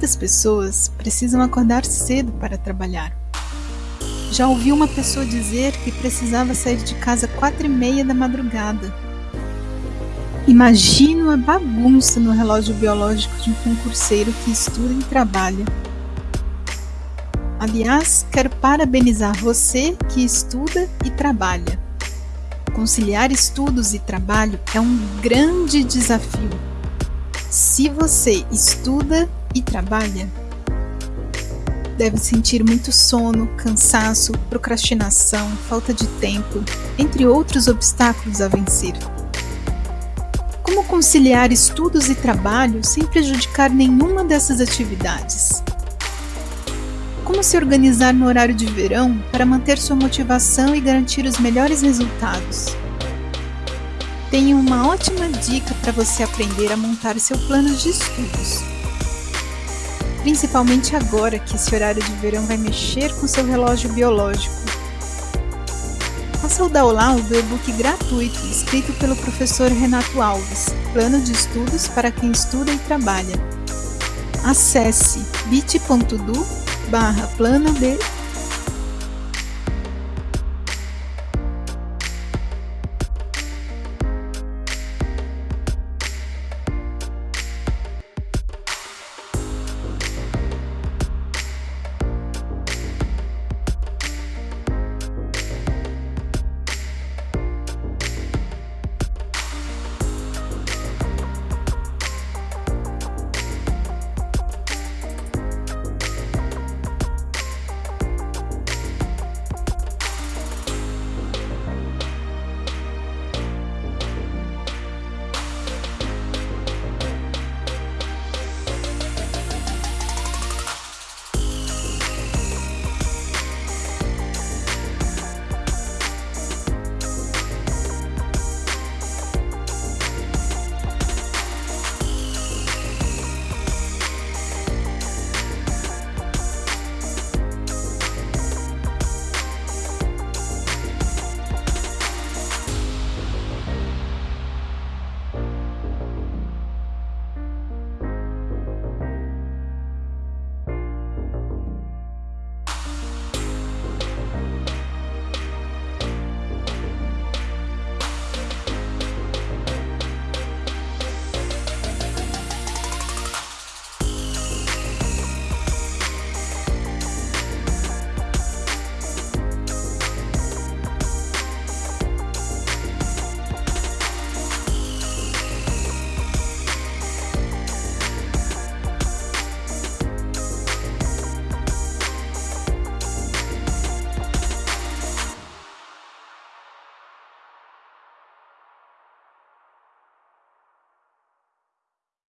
Muitas pessoas precisam acordar cedo para trabalhar. Já ouvi uma pessoa dizer que precisava sair de casa quatro e meia da madrugada. Imagino a bagunça no relógio biológico de um concurseiro que estuda e trabalha. Aliás, quero parabenizar você que estuda e trabalha. Conciliar estudos e trabalho é um grande desafio. Se você estuda e trabalha, deve sentir muito sono, cansaço, procrastinação, falta de tempo, entre outros obstáculos a vencer. Como conciliar estudos e trabalho sem prejudicar nenhuma dessas atividades? Como se organizar no horário de verão para manter sua motivação e garantir os melhores resultados? Tenho uma ótima dica para você aprender a montar seu plano de estudos. Principalmente agora que esse horário de verão vai mexer com seu relógio biológico. Faça o download do e-book gratuito escrito pelo professor Renato Alves, Plano de Estudos para quem estuda e trabalha. Acesse bit.do barra plano de